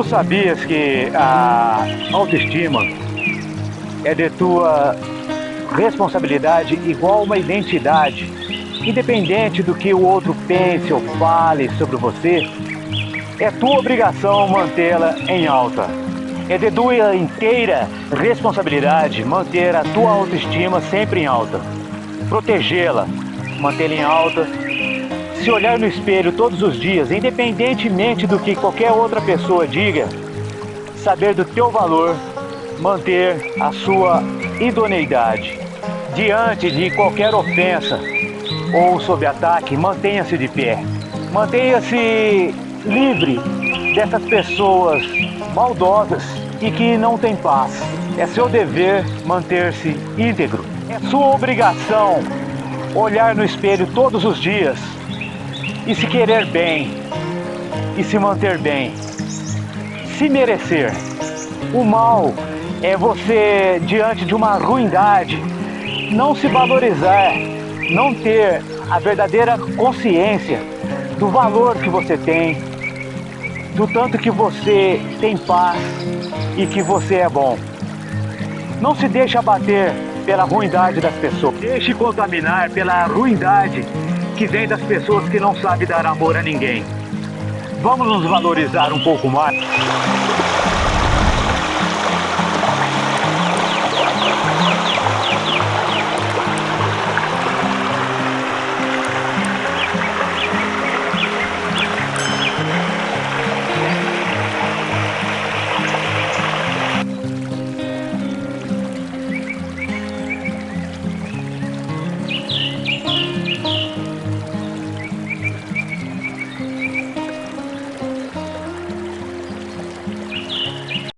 sabias que a autoestima é de tua responsabilidade igual uma identidade? Independente do que o outro pense ou fale sobre você, é tua obrigação mantê-la em alta. É de tua inteira responsabilidade manter a tua autoestima sempre em alta. Protegê-la, mantê-la em alta. Se olhar no espelho todos os dias, independentemente do que qualquer outra pessoa diga, saber do teu valor, manter a sua idoneidade. Diante de qualquer ofensa ou sob ataque, mantenha-se de pé. Mantenha-se livre dessas pessoas maldosas e que não têm paz. É seu dever manter-se íntegro. É sua obrigação olhar no espelho todos os dias e se querer bem e se manter bem. Se merecer. O mal é você, diante de uma ruindade, não se valorizar, não ter a verdadeira consciência do valor que você tem, do tanto que você tem paz e que você é bom. Não se deixe abater pela ruindade das pessoas. Deixe contaminar pela ruindade que vem das pessoas que não sabem dar amor a ninguém. Vamos nos valorizar um pouco mais.